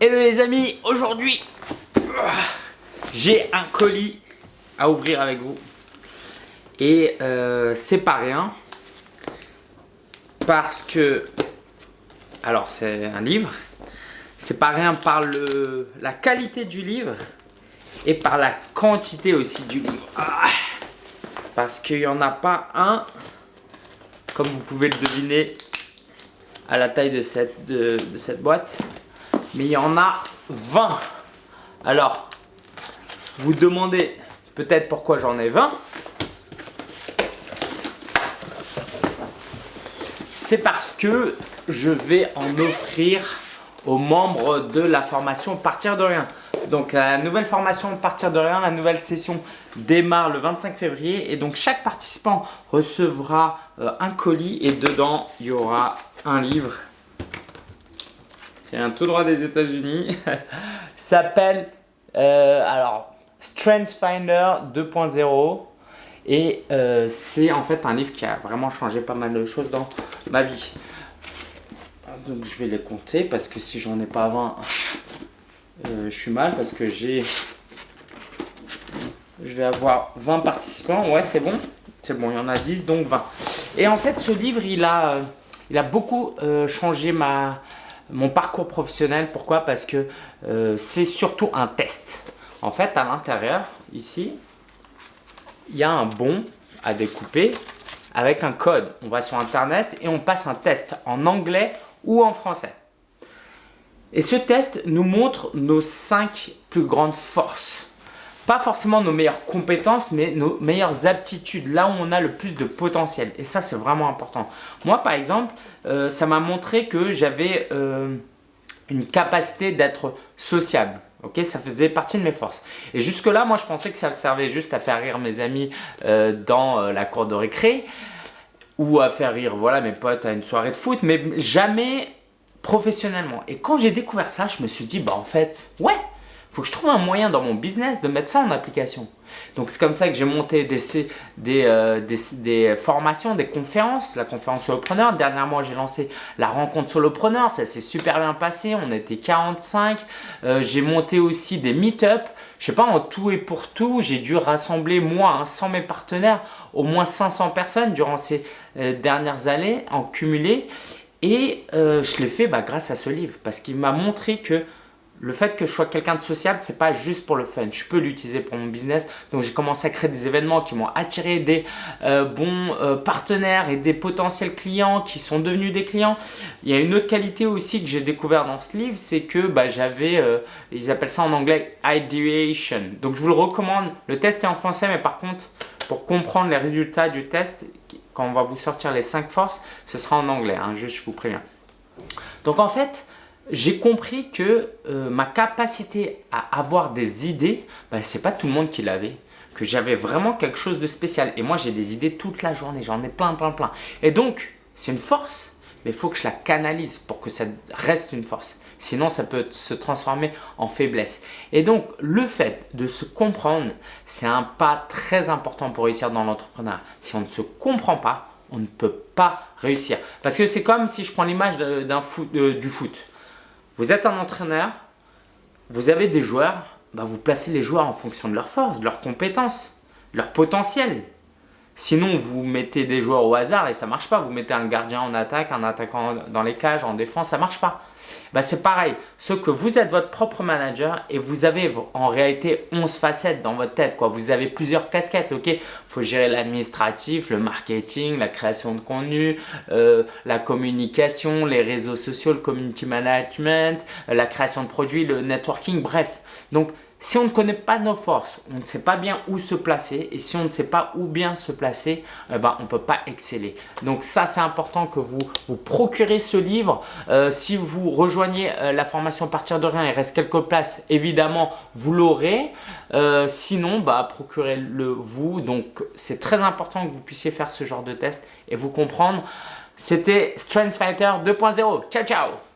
Hello les amis, aujourd'hui j'ai un colis à ouvrir avec vous. Et euh, c'est pas rien. Parce que alors c'est un livre. C'est pas rien par le, la qualité du livre et par la quantité aussi du livre. Ah, parce qu'il n'y en a pas un comme vous pouvez le deviner à la taille de cette, de cette boîte mais il y en a 20. Alors, vous demandez peut-être pourquoi j'en ai 20. C'est parce que je vais en offrir aux membres de la formation Partir de rien. Donc la nouvelle formation Partir de rien, la nouvelle session démarre le 25 février et donc chaque participant recevra euh, un colis et dedans il y aura un livre c'est un tout droit des États-Unis. s'appelle euh, alors Strength Finder 2.0 et euh, c'est en fait un livre qui a vraiment changé pas mal de choses dans ma vie. Donc je vais les compter parce que si j'en ai pas 20, euh, je suis mal parce que j'ai je vais avoir 20 participants. Ouais, c'est bon. C'est bon, il y en a 10, donc 20. Et en fait, ce livre, il a, il a beaucoup changé ma, mon parcours professionnel. Pourquoi? Parce que euh, c'est surtout un test. En fait, à l'intérieur, ici, il y a un bon à découper avec un code. On va sur Internet et on passe un test en anglais ou en français. Et ce test nous montre nos cinq plus grandes forces pas forcément nos meilleures compétences, mais nos meilleures aptitudes, là où on a le plus de potentiel. Et ça, c'est vraiment important. Moi, par exemple, euh, ça m'a montré que j'avais euh, une capacité d'être sociable. Ça faisait partie de mes forces. Et jusque-là, moi, je pensais que ça servait juste à faire rire mes amis euh, dans la cour de récré ou à faire rire voilà, mes potes à une soirée de foot, mais jamais professionnellement. Et quand j'ai découvert ça, je me suis dit, bah en fait, ouais, faut que je trouve un moyen dans mon business de mettre ça en application. Donc c'est comme ça que j'ai monté des, euh, formations, des conférences, la conférence solopreneur. Dernièrement, j'ai lancé la rencontre solopreneur, ça s'est super bien passé, on était 45. Euh, j'ai monté aussi des meet-up. Je sais pas, en tout et pour tout, j'ai dû rassembler moi, hein, sans mes partenaires, au moins 500 personnes durant ces euh, dernières années en cumulé. Et je l'ai fait bah, grâce à ce livre parce qu'il m'a montré que le fait que je sois quelqu'un de sociable, c'est pas juste pour le fun. Je peux l'utiliser pour mon business. Donc, j'ai commencé à créer des événements qui m'ont attiré des euh, bons euh, partenaires et des potentiels clients qui sont devenus des clients. Il y a une autre qualité aussi que j'ai découvert dans ce livre, c'est que bah, j'avais, euh, ils appellent ça en anglais ideation. Donc, je vous le recommande. Le test est en français, mais par contre, pour comprendre les résultats du test, quand on va vous sortir les 5 forces, ce sera en anglais. Hein, juste, je vous préviens. Donc, en fait, j'ai compris que euh, ma capacité à avoir des idées, ben, ce n'est pas tout le monde qui l'avait. Que j'avais vraiment quelque chose de spécial. Et moi, j'ai des idées toute la journée. J'en ai plein, plein, plein. Et donc, c'est une force, mais il faut que je la canalise pour que ça reste une force. Sinon, ça peut se transformer en faiblesse. Et donc, le fait de se comprendre, c'est un pas très important pour réussir dans l'entrepreneuriat. Si on ne se comprend pas, on ne peut pas réussir. Parce que c'est comme si je prends l'image foot, du foot. Vous êtes un entraîneur, vous avez des joueurs, bah vous placez les joueurs en fonction de leurs forces, de leurs compétences, de leur potentiel. Sinon, vous mettez des joueurs au hasard et ça ne marche pas. Vous mettez un gardien en attaque, un attaquant dans les cages, en défense, ça ne marche pas. Bah, c'est pareil, ce que vous êtes votre propre manager et vous avez en réalité 11 facettes dans votre tête. Quoi. Vous avez plusieurs casquettes, ok? Il faut gérer l'administratif, le marketing, la création de contenu, euh, la communication, les réseaux sociaux, le community management, la création de produits, le networking, bref. Donc, si on ne connaît pas nos forces, on ne sait pas bien où se placer et si on ne sait pas où bien se placer, eh on ne peut pas exceller. Donc ça, c'est important que vous vous procurez ce livre. Euh, si vous rejoignez euh, la formation Partir de rien, il reste quelques places, évidemment, vous l'aurez. Euh, sinon, bah, procurez-le vous. Donc, c'est très important que vous puissiez faire ce genre de test et vous comprendre. C'était Strength Fighter 2.0. Ciao, ciao